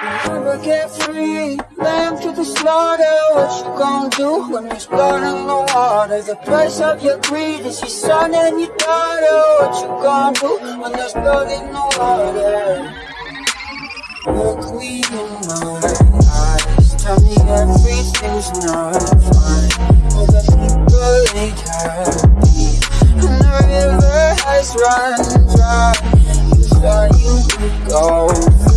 Never get free, lamb to the slaughter What you gonna do when there's blood in the water? The price of your greed is your son and your daughter. What you gonna do when there's blood in the water? Look me in my eyes Tell me everything's not fine. All the people ain't happy And the river has run dry. You thought you could go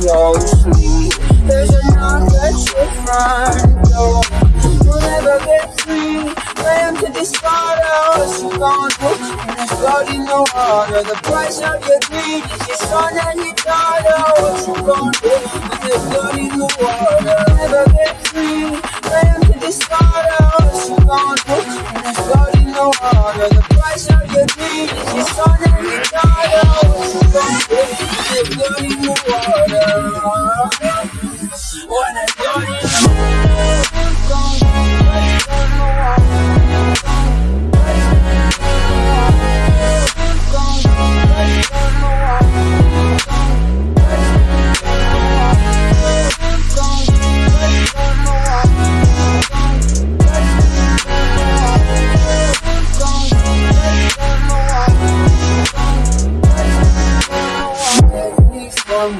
closely There's a knock at your front door You'll never get free Lamb to this bottle blood in the water The price of your greed is your son and your daughter What you. gonna do there's blood in the water Never get free to this bottle blood in the water The price of your greed is your son and your daughter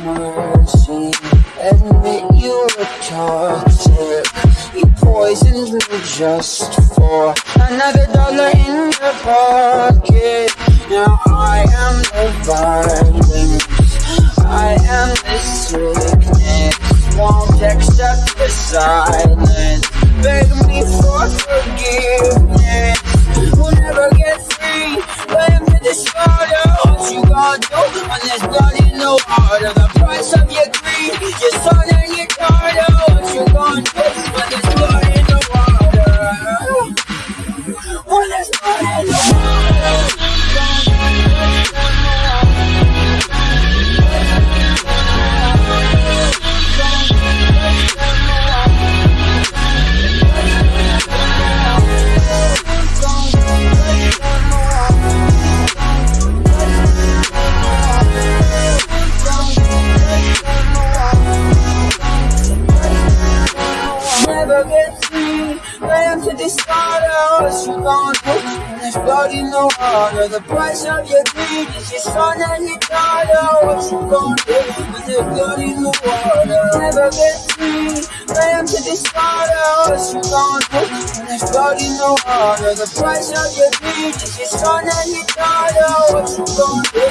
mercy Admit you were toxic You poisoned me just for Another dollar in your pocket. Now I am the violence. I am the sickness. Won't accept the silence The to this water What you gonna do when there's blood in the water. The price of your greed is your son and your daughter What you gonna do when there's blood in the water. Never get free, ram to this water What you gonna do when there's blood in the water. The price of your greed is your son and your daughter What you gonna do